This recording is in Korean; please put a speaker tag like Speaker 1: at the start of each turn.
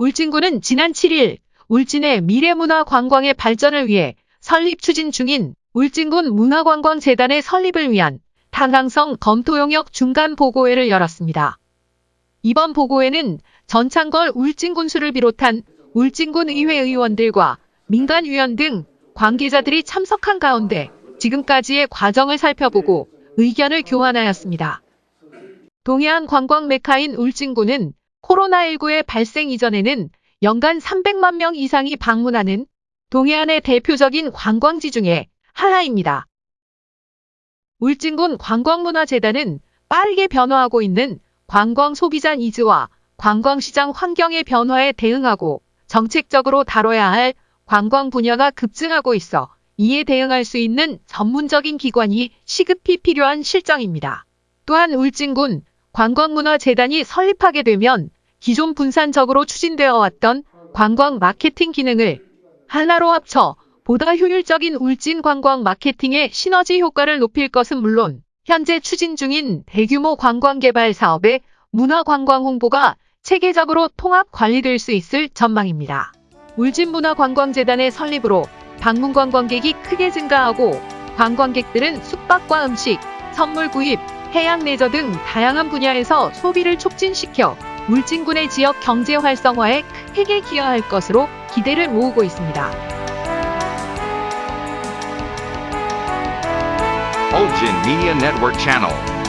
Speaker 1: 울진군은 지난 7일 울진의 미래문화 관광의 발전을 위해 설립 추진 중인 울진군 문화관광재단의 설립을 위한 탄항성 검토 용역 중간 보고회를 열었습니다. 이번 보고회는 전창걸 울진군수를 비롯한 울진군 의회 의원들과 민간위원 등 관계자들이 참석한 가운데 지금까지의 과정을 살펴보고 의견을 교환하였습니다. 동해안 관광 메카인 울진군은 코로나19의 발생 이전에는 연간 300만 명 이상이 방문하는 동해안의 대표적인 관광지 중에 하나입니다. 울진군 관광문화재단은 빠르게 변화하고 있는 관광 소비자 니즈와 관광시장 환경의 변화에 대응하고 정책적으로 다뤄야 할 관광 분야가 급증하고 있어 이에 대응할 수 있는 전문적인 기관이 시급히 필요한 실정입니다. 또한 울진군 관광문화재단이 설립하게 되면 기존 분산적으로 추진되어 왔던 관광 마케팅 기능을 하나로 합쳐 보다 효율적인 울진 관광 마케팅의 시너지 효과를 높일 것은 물론 현재 추진 중인 대규모 관광 개발 사업의 문화 관광 홍보가 체계적으로 통합 관리될 수 있을 전망입니다. 울진문화관광재단의 설립으로 방문 관광객이 크게 증가하고 관광객들은 숙박과 음식, 선물 구입, 해양 레저 등 다양한 분야에서 소비를 촉진시켜 울진군의 지역 경제 활성화에 크게 기여할 것으로 기대를 모으고 있습니다.
Speaker 2: Ulgin Media Network Channel.